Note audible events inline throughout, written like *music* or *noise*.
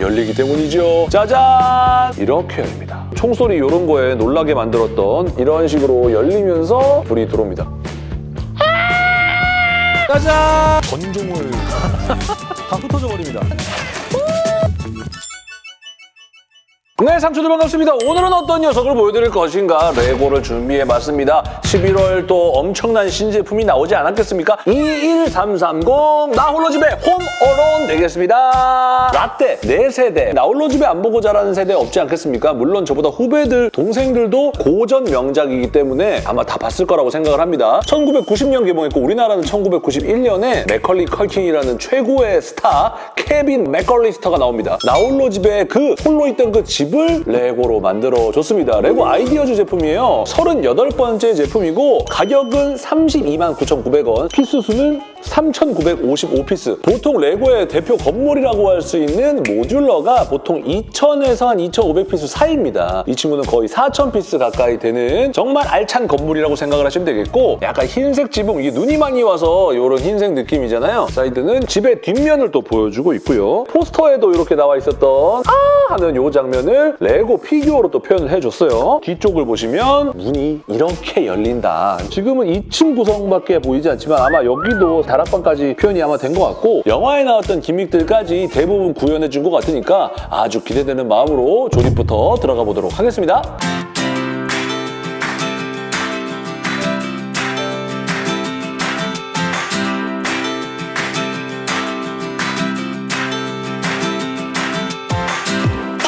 열리기 때문이죠. 짜잔! 이렇게 열립니다. 총소리 이런 거에 놀라게 만들었던 이런 식으로 열리면서 불이 들어옵니다. 짜잔! 전종을 *laughs* 다 흩어져 버립니다. 네, 상추들 반갑습니다. 오늘은 어떤 녀석을 보여드릴 것인가 레고를 준비해봤습니다. 11월 또 엄청난 신제품이 나오지 않았겠습니까? 21330 나홀로 집에 홈어론 되겠습니다. 라떼 4세대 나홀로 집에 안 보고 자라는 세대 없지 않겠습니까? 물론 저보다 후배들, 동생들도 고전 명작이기 때문에 아마 다 봤을 거라고 생각을 합니다. 1990년 개봉했고 우리나라는 1991년에 맥컬리 컬킨이라는 최고의 스타 케빈 맥컬리스터가 나옵니다. 나홀로 집에 그 홀로 있던 그 집을 레고로 만들어줬습니다. 레고 아이디어즈 제품이에요. 38번째 제품이고 가격은 32만 9,900원, piece 수는 3,955piece. 보통 레고의 대표 건물이라고 할 수 있는 modular가 보통 2,000에서 한 2,500piece 사이입니다. 이 친구는 거의 4,000piece 가까이 되는 정말 알찬 건물이라고 생각을 하시면 되겠고 약간 흰색 지붕, 이게 눈이 많이 와서 이런 흰색 느낌이잖아요. 사이드는 집의 뒷면을 또 보여주고 있고요. 포스터에도 이렇게 나와 있었던 아 하는 이 장면을 레고 피규어로 또 표현을 해줬어요. 뒤쪽을 보시면 문이 이렇게 열린다. 지금은 2층 구성밖에 보이지 않지만 아마 여기도 다락방까지 표현이 아마 된 것 같고 영화에 나왔던 기믹들까지 대부분 구현해준 것 같으니까 아주 기대되는 마음으로 조립부터 들어가 보도록 하겠습니다.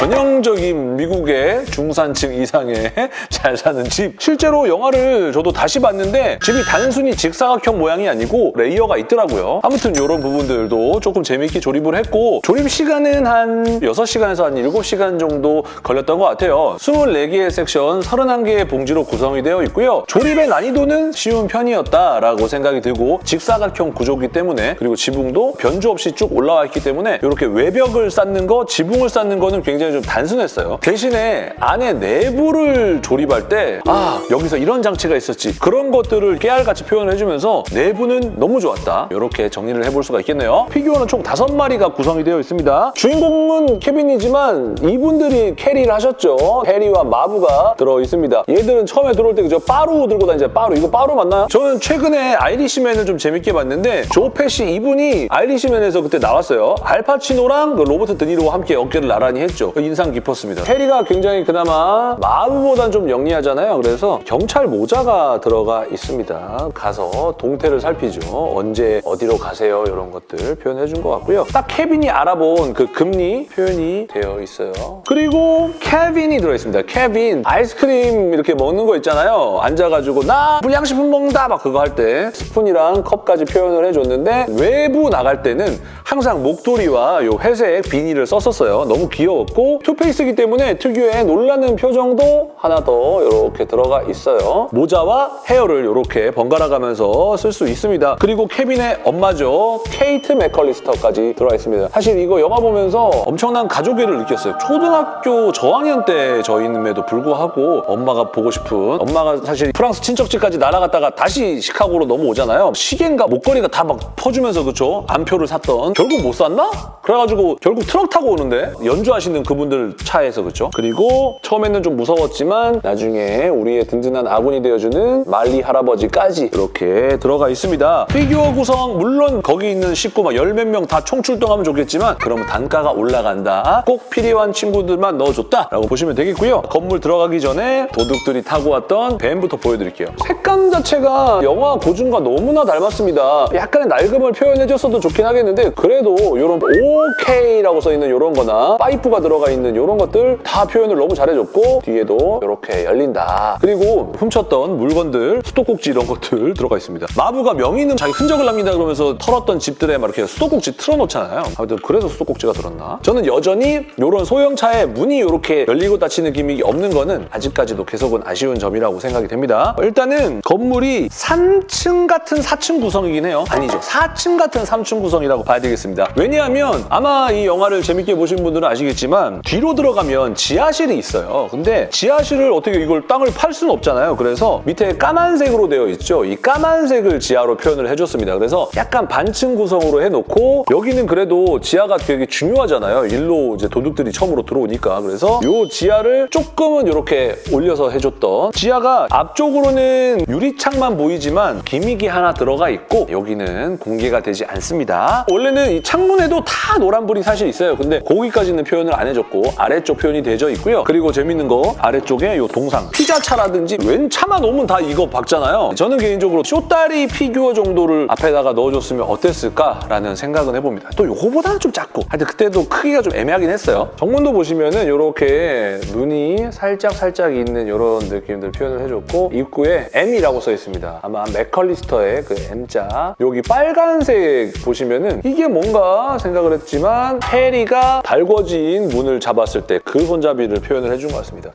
전형적인 미국의 중산층 이상의 *laughs* 잘 사는 집. 실제로 영화를 저도 다시 봤는데 집이 단순히 직사각형 모양이 아니고 layer가 있더라고요. 아무튼 이런 부분들도 조금 재밌게 조립을 했고 조립 시간은 한 6시간에서 한 7시간 정도 걸렸던 것 같아요. 24개의 섹션, 31개의 봉지로 구성이 되어 있고요. 조립의 난이도는 쉬운 편이었다라고 생각이 들고 직사각형 구조기 때문에 그리고 지붕도 변주 없이 쭉 올라와 있기 때문에 이렇게 외벽을 쌓는 거, 지붕을 쌓는 거는 굉장히 좀 단순했어요. 대신에 안에 내부를 조립할 때 아, 여기서 이런 장치가 있었지. 그런 것들을 깨알같이 표현을 해주면서 내부는 너무 좋았다. 이렇게 정리를 해볼 수가 있겠네요. 피규어는 총 다섯 마리가 구성이 되어 있습니다. 주인공은 케빈이지만 이분들이 carry를 하셨죠. 해리와 마브가 들어있습니다. 얘들은 처음에 들어올 때 그저 빠루 들고 다니잖아요. 빠루. 이거 빠루 맞나요? 저는 최근에 아이리시맨을 좀 재밌게 봤는데 조 패시 이분이 아이리시맨에서 그때 나왔어요. 알파치노랑 그 로버트 드니로와 함께 어깨를 나란히 했죠. 인상 깊었습니다. 해리가 굉장히 그나마 마브보단 좀 영리하잖아요. 그래서 경찰 모자가 들어가 있습니다. 가서 동태를 살피죠. 언제 어디로 가세요 이런 것들 표현해 준 것 같고요. 딱 케빈이 알아본 그 금니 표현이 되어 있어요. 그리고 케빈이 들어있습니다. 케빈 아이스크림 이렇게 먹는 거 있잖아요. 앉아가지고 나 불량식품 먹는다 막 그거 할 때 스푼이랑 컵까지 표현을 해줬는데 외부 나갈 때는 항상 목도리와 요 회색 비니를 썼었어요. 너무 귀여웠고 two face이기 때문에 특유의 놀라는 표정도 하나 더 이렇게 들어가 있어요. 모자와 헤어를 이렇게 번갈아 가면서 쓸 수 있습니다. 그리고 케빈의 엄마죠. 케이트 맥컬리스터까지 들어가 있습니다. 사실 이거 영화 보면서 엄청난 가족애를 느꼈어요. 초등학교 저학년 때 저임에도 불구하고 엄마가 보고 싶은 엄마가 사실 프랑스 친척집까지 날아갔다가 다시 시카고로 넘어오잖아요. 시계인가 목걸이가 다 막 퍼주면서 그쵸? 암표를 샀던 결국 못 샀나? 그래가지고 결국 트럭 타고 오는데 연주하시는 그 분들 차에서 그쵸? 그리고 처음에는 좀 무서웠지만 나중에 우리의 든든한 아군이 되어주는 말리 할아버지까지 이렇게 들어가 있습니다. 피규어 구성 물론 거기 있는 식구 막 열 몇 명 다 총출동하면 좋겠지만 그러면 단가가 올라간다. 꼭 필요한 친구들만 넣어줬다 라고 보시면 되겠고요. 건물 들어가기 전에 도둑들이 타고 왔던 밴부터 보여드릴게요. 색감 자체가 영화 고증과 너무나 닮았습니다. 약간의 낡음을 표현해줬어도 좋긴 하겠는데 그래도 이런 OK라고 써있는 이런 거나 파이프가 들어가 있는 이런 것들 다 표현을 너무 잘해줬고 뒤에도 이렇게 열린다. 그리고 훔쳤던 물건들, 수도꼭지 이런 것들 들어가 있습니다. 마부가 명의는 자기 흔적을 남긴다 그러면서 털었던 집들에 막 이렇게 수도꼭지 틀어놓잖아요. 아무튼 그래서 수도꼭지가 들었나? 저는 여전히 이런 소형차에 문이 이렇게 열리고 닫히는 기믹이 없는 거는 아직까지도 계속은 아쉬운 점이라고 생각이 됩니다. 일단은 건물이 3층 같은 4층 구성이긴 해요. 아니죠. 4층 같은 3층 구성이라고 봐야 되겠습니다. 왜냐하면 아마 이 영화를 재밌게 보신 분들은 아시겠지만 보시면 뒤로 들어가면 지하실이 있어요. 근데 지하실을 어떻게 이걸 땅을 팔 수는 없잖아요. 그래서 밑에 까만색으로 되어 있죠. 이 까만색을 지하로 표현을 해줬습니다. 그래서 약간 반층 구성으로 해놓고 여기는 그래도 지하가 되게 중요하잖아요. 일로 이제 도둑들이 처음으로 들어오니까. 그래서 이 지하를 조금은 이렇게 올려서 해줬던 지하가 앞쪽으로는 유리창만 보이지만 gimmick이 하나 들어가 있고 여기는 공개가 되지 않습니다. 원래는 이 창문에도 다 노란불이 사실 있어요. 근데 거기까지는 표현을 안 해줬고 아래쪽 표현이 되어져 있고요. 그리고 재밌는 거 아래쪽에 이 동상 피자차라든지 웬 차만 오면 다 이거 박잖아요. 저는 개인적으로 숏다리 피규어 정도를 앞에다가 넣어줬으면 어땠을까라는 생각은 해봅니다. 또 이거보다는 좀 작고 하여튼 그때도 크기가 좀 애매하긴 했어요. 정문도 보시면 은 이렇게 눈이 살짝 살짝 있는 이런 느낌들 표현을 해줬고 입구에 M이라고 써 있습니다. 아마 맥컬리스터의 그 M자 여기 빨간색 보시면 은 이게 뭔가 생각을 했지만 해리가 달궈진 문을 잡았을 때 그 손잡이를 표현을 해준 것 같습니다.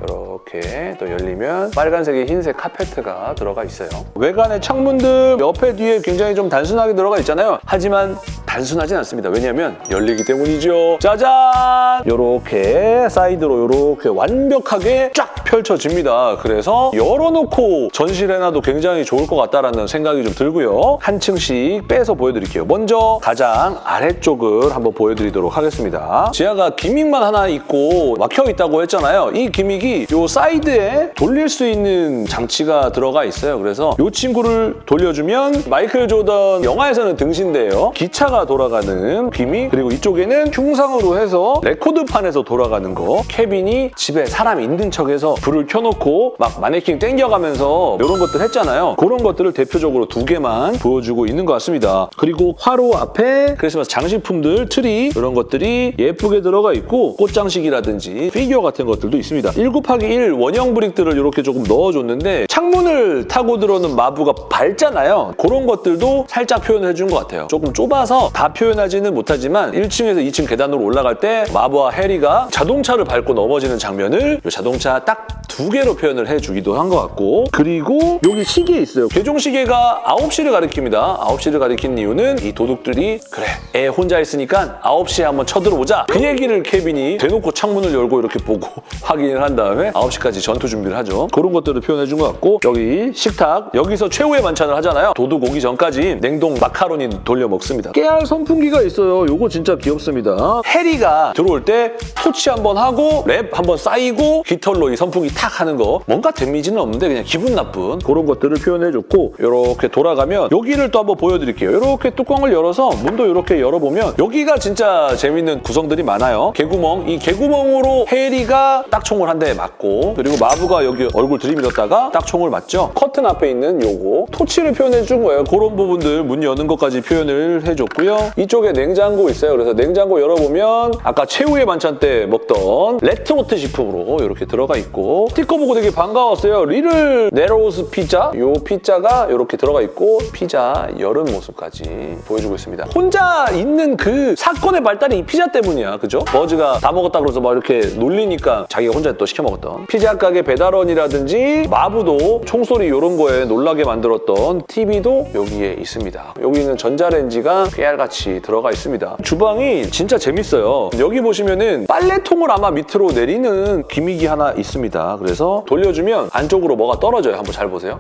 이렇게 또 열리면 빨간색의 흰색 카페트가 들어가 있어요. 외관의 창문들 옆에 뒤에 굉장히 좀 단순하게 들어가 있잖아요. 하지만 단순하진 않습니다. 왜냐하면 열리기 때문이죠. 짜잔! 이렇게 사이드로 이렇게 완벽하게 쫙 펼쳐집니다. 그래서 열어놓고 전시를 해놔도 굉장히 좋을 것 같다라는 생각이 좀 들고요. 한 층씩 빼서 보여드릴게요. 먼저 가장 아래쪽을 한번 보여드리도록 하겠습니다. 지하가 기믹만 하나 있고 막혀있다고 했잖아요. 이 기믹이 이 사이드에 돌릴 수 있는 장치가 들어가 있어요. 그래서 이 친구를 돌려주면 마이클 조던 영화에서는 등신대예요. 기차가 돌아가는 gimmick 그리고 이쪽에는 흉상으로 해서 레코드판에서 돌아가는 거 케빈이 집에 사람 있는 척해서 불을 켜놓고 막 마네킹 땡겨가면서 이런 것들 했잖아요. 그런 것들을 대표적으로 두 개만 보여주고 있는 것 같습니다. 그리고 화로 앞에 크리스마스 장식품들, 트리 이런 것들이 예쁘게 들어가 있고 꽃장식이라든지 피규어 같은 것들도 있습니다. 1 곱하기 1 원형 brick들을 이렇게 조금 넣어줬는데 창문을 타고 들어오는 마브가 밟잖아요. 그런 것들도 살짝 표현을 해준 것 같아요. 조금 좁아서 다 표현하지는 못하지만 1층에서 2층 계단으로 올라갈 때 마브와 해리가 자동차를 밟고 넘어지는 장면을 이 자동차 딱 두 개로 표현을 해주기도 한 것 같고 그리고 여기 시계 있어요. 괘종 시계가 9시를 가리킵니다. 9시를 가리킨 이유는 이 도둑들이 그래 애 혼자 있으니까 9시에 한번 쳐들어오자 그 얘기를 케빈이 대놓고 창문을 열고 이렇게 보고 *laughs* 확인을 한 다음에 9시까지 전투 준비를 하죠. 그런 것들을 표현해 준 것 같고 여기 식탁 여기서 최후의 만찬을 하잖아요. 도둑 오기 전까지 냉동 마카로니 돌려 먹습니다. 깨알 선풍기가 있어요. 요거 진짜 귀엽습니다. 해리가 들어올 때 토치 한번 하고 랩 한번 쌓이고 깃털로 이 선풍기 탁 하는 거 뭔가 데미지는 없는데 그냥 기분 나쁜 그런 것들을 표현해줬고 이렇게 돌아가면 여기를 또 한번 보여드릴게요. 이렇게 뚜껑을 열어서 문도 이렇게 열어보면 여기가 진짜 재밌는 구성들이 많아요. 개구멍 이 개구멍으로 해리가 딱 총을 한 대 맞고 그리고 마브가 여기 얼굴 들이밀었다가 딱 총을 맞죠. 커튼 앞에 있는 요거 토치를 표현해준 거예요. 그런 부분들 문 여는 것까지 표현을 해줬고요. 이쪽에 냉장고 있어요. 그래서 냉장고 열어보면 아까 최후의 만찬 때 먹던 레토르트 식품으로 이렇게 들어가 있고 스티커 보고 되게 반가웠어요. Little Nero's 피자 요 피자가 이렇게 들어가 있고 피자 열은 모습까지 보여주고 있습니다. 혼자 있는 그 사건의 발단이 이 피자 때문이야. 그죠? 버즈가 다 먹었다 그래서 막 이렇게 놀리니까 자기가 혼자 또 시켜 먹었던 피자 가게 배달원이라든지 마부도 총소리 이런 거에 놀라게 만들었던 TV도 여기에 있습니다. 여기는 전자레인지가 깨알같이 들어가 있습니다. 주방이 진짜 재밌어요. 여기 보시면은 빨래통을 아마 밑으로 내리는 기믹이 하나 있습니다. 그래서 돌려주면 안쪽으로 뭐가 떨어져요. 한번 잘 보세요.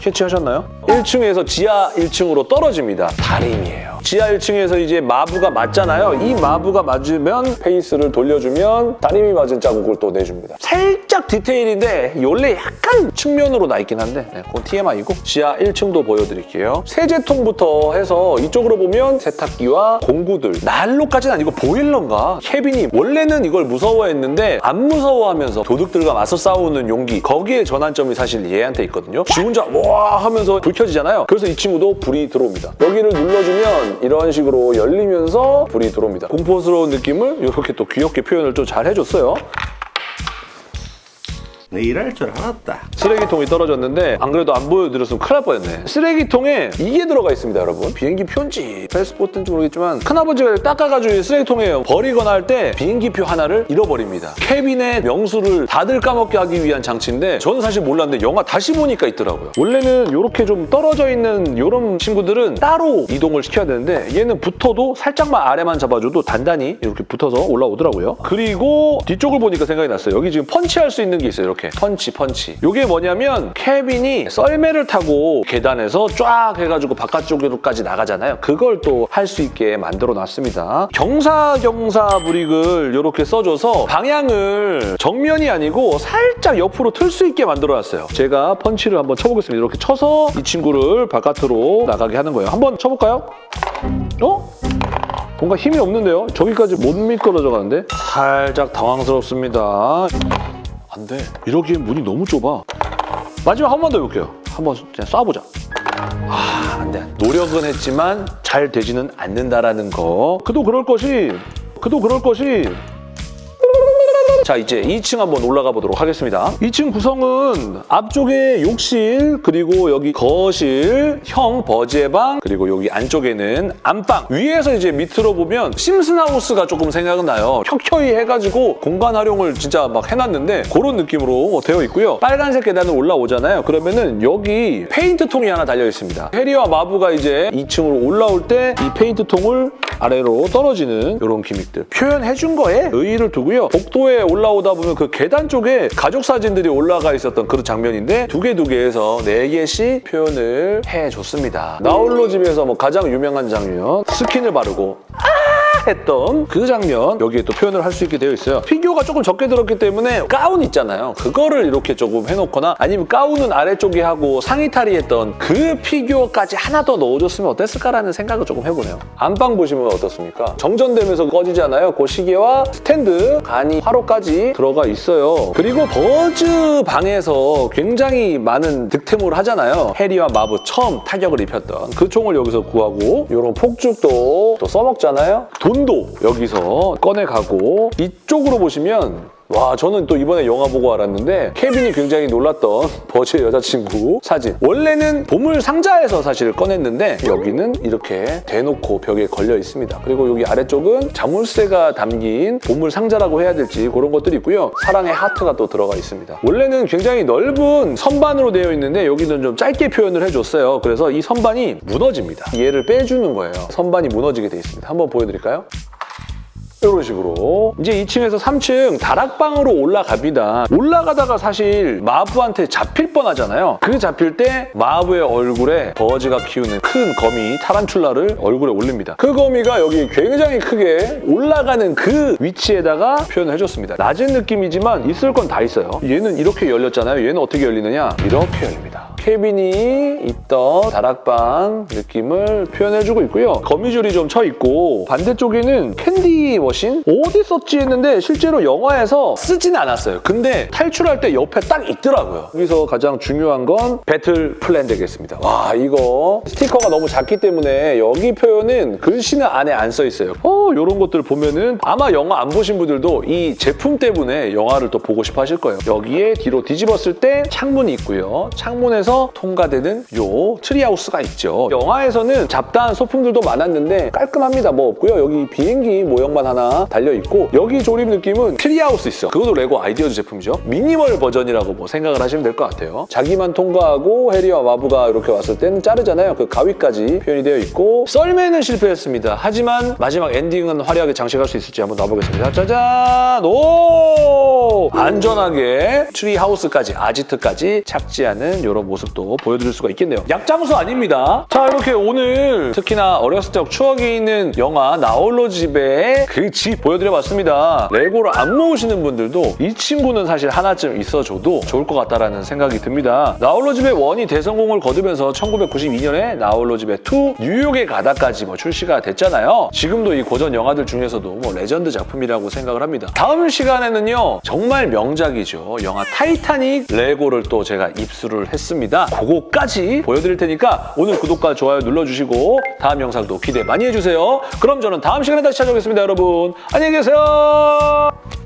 캐치하셨나요? 1층에서 지하 1층으로 떨어집니다. 다림이에요. 지하 1층에서 이제 마부가 맞잖아요. 이 마부가 맞으면 페이스를 돌려주면 다림이 맞은 자국을 또 내줍니다. 살짝 디테일인데 원래 약간 측면으로 나 있긴 한데 네, 그건 TMI고 지하 1층도 보여드릴게요. 세제통부터 해서 이쪽으로 보면 세탁기와 공구들 난로까지는 아니고 보일러인가? 케빈이 원래는 이걸 무서워했는데 안 무서워하면서 도둑들과 맞서 싸우는 용기 거기에 전환점이 사실 얘한테 있거든요. 지 혼자 와 하면서 불 켜지잖아요. 그래서 이 친구도 불이 들어옵니다. 여기를 눌러주면 이런 식으로 열리면서 불이 들어옵니다. 공포스러운 느낌을 이렇게 또 귀엽게 표현을 좀 잘 해줬어요. 내 일할 줄 알았다. 쓰레기통이 떨어졌는데 안 그래도 안 보여드렸으면 큰일 날 뻔했네. 쓰레기통에 이게 들어가 있습니다, 여러분. 비행기 표인지 패스포트인지 모르겠지만 큰아버지가 닦아가지고 이 쓰레기통에 버리거나 할 때 비행기표 하나를 잃어버립니다. 캐빈의 명수를 다들 까먹게 하기 위한 장치인데 저는 사실 몰랐는데 영화 다시 보니까 있더라고요. 원래는 이렇게 좀 떨어져 있는 이런 친구들은 따로 이동을 시켜야 되는데 얘는 붙어도 살짝만 아래만 잡아줘도 단단히 이렇게 붙어서 올라오더라고요. 그리고 뒤쪽을 보니까 생각이 났어요. 여기 지금 펀치할 수 있는 게 있어요. 이렇게 펀치, 펀치. 이게 뭐냐면 캐빈이 썰매를 타고 계단에서 쫙 해가지고 바깥쪽으로까지 나가잖아요. 그걸 또 할 수 있게 만들어 놨습니다. 경사경사 브릭을 이렇게 써줘서 방향을 정면이 아니고 살짝 옆으로 틀 수 있게 만들어 놨어요. 제가 펀치를 한번 쳐보겠습니다. 이렇게 쳐서 이 친구를 바깥으로 나가게 하는 거예요. 한번 쳐볼까요? 어? 뭔가 힘이 없는데요? 저기까지 못 미끄러져 가는데? 살짝 당황스럽습니다. 안 돼. 이러기엔 문이 너무 좁아. 마지막 한 번 더 해볼게요. 한번 그냥 쏴보자. 아, 안 돼. 노력은 했지만 잘 되지는 않는다라는 거. 그도 그럴 것이, 그도 그럴 것이 자 이제 2층 한번 올라가 보도록 하겠습니다. 2층 구성은 앞쪽에 욕실 그리고 여기 거실, 형 버지의 방 그리고 여기 안쪽에는 안방 위에서 이제 밑으로 보면 심슨하우스가 조금 생각은 나요. 켜켜이 해가지고 공간 활용을 진짜 막 해놨는데 그런 느낌으로 되어 있고요. 빨간색 계단을 올라오잖아요. 그러면은 여기 페인트 통이 하나 달려 있습니다. 해리와 마브가 이제 2층으로 올라올 때 이 페인트 통을 아래로 떨어지는 이런 gimmick들 표현해준 거에 의의를 두고요. 복도에 올라오다 보면 그 계단 쪽에 가족 사진들이 올라가 있었던 그런 장면인데 두 개 두 개에서 네 개씩 표현을 해줬습니다. 나홀로 집에서 뭐 가장 유명한 장면 스킨을 바르고 했던 그 장면 여기에 또 표현을 할 수 있게 되어 있어요. 피규어가 조금 적게 들었기 때문에 가운 있잖아요. 그거를 이렇게 조금 해놓거나 아니면 가운은 아래쪽에 하고 상의 탈의 했던 그 피규어까지 하나 더 넣어줬으면 어땠을까라는 생각을 조금 해보네요. 안방 보시면 어떻습니까? 정전되면서 꺼지잖아요. 그 시계와 스탠드, 간이 화로까지 들어가 있어요. 그리고 버즈 방에서 굉장히 많은 득템을 하잖아요. 해리와 마브 처음 타격을 입혔던 그 총을 여기서 구하고 이런 폭죽도 또 써먹잖아요. 돈도 여기서 꺼내가고 이쪽으로 보시면 와 저는 또 이번에 영화 보고 알았는데 케빈이 굉장히 놀랐던 *laughs* 버즈의 여자친구 사진. 원래는 보물 상자에서 사실 꺼냈는데 여기는 이렇게 대놓고 벽에 걸려 있습니다. 그리고 여기 아래쪽은 자물쇠가 담긴 보물 상자라고 해야 될지 그런 것들이 있고요. 사랑의 하트가 또 들어가 있습니다. 원래는 굉장히 넓은 선반으로 되어 있는데 여기는 좀 짧게 표현을 해줬어요. 그래서 이 선반이 무너집니다. 얘를 빼주는 거예요. 선반이 무너지게 돼 있습니다. 한번 보여드릴까요? 이런 식으로 이제 2층에서 3층 다락방으로 올라갑니다. 올라가다가 사실 마브한테 잡힐 뻔하잖아요. 그 잡힐 때 마브의 얼굴에 버즈가 키우는 큰 거미 타란툴라를 얼굴에 올립니다. 그 거미가 여기 굉장히 크게 올라가는 그 위치에다가 표현을 해줬습니다. 낮은 느낌이지만 있을 건 다 있어요. 얘는 이렇게 열렸잖아요. 얘는 어떻게 열리느냐? 이렇게 열립니다. 케빈이 있던 다락방 느낌을 표현해주고 있고요. 거미줄이 좀 쳐 있고 반대쪽에는 candy machine? 어디 썼지 했는데 실제로 영화에서 쓰진 않았어요. 근데 탈출할 때 옆에 딱 있더라고요. 여기서 가장 중요한 건 battle plan 되겠습니다. 와 이거 스티커가 너무 작기 때문에 여기 표현은 글씨는 안에 안 써 있어요. 어 이런 것들 보면은 아마 영화 안 보신 분들도 이 제품 때문에 영화를 또 보고 싶어 하실 거예요. 여기에 뒤로 뒤집었을 때 창문이 있고요. 창문에서 통과되는 요 treehouse가 있죠. 영화에서는 잡다한 소품들도 많았는데 깔끔합니다. 뭐 없고요. 여기 비행기 모형만 하나 달려있고 여기 조립 느낌은 treehouse 있어. 그것도 레고 아이디어즈 제품이죠. 미니멀 버전이라고 뭐 생각을 하시면 될 것 같아요. 자기만 통과하고 해리와 마브가 이렇게 왔을 때는 자르잖아요. 그 가위까지 표현이 되어 있고 썰매는 실패했습니다. 하지만 마지막 엔딩은 화려하게 장식할 수 있을지 한번 놔보겠습니다. 짜잔! 오! 안전하게 treehouse까지, 아지트까지 착지하는 이런 모습 도 보여드릴 수가 있겠네요. 약장수 아닙니다. 자, 이렇게 오늘 특히나 어렸을 적 추억이 있는 영화 나홀로 집에 그 집 보여드려봤습니다. 레고를 안 모으시는 분들도 이 친구는 사실 하나쯤 있어줘도 좋을 것 같다라는 생각이 듭니다. 나홀로 집에 one이 대성공을 거두면서 1992년에 나홀로 집에 2 뉴욕에 가다까지 뭐 출시가 됐잖아요. 지금도 이 고전 영화들 중에서도 뭐 레전드 작품이라고 생각을 합니다. 다음 시간에는요 정말 명작이죠. 영화 타이타닉 레고를 또 제가 입수를 했 습니다. 그거까지 보여드릴 테니까 오늘 구독과 좋아요 눌러주시고 다음 영상도 기대 많이 해주세요. 그럼 저는 다음 시간에 다시 찾아오겠습니다, 여러분. 안녕히 계세요.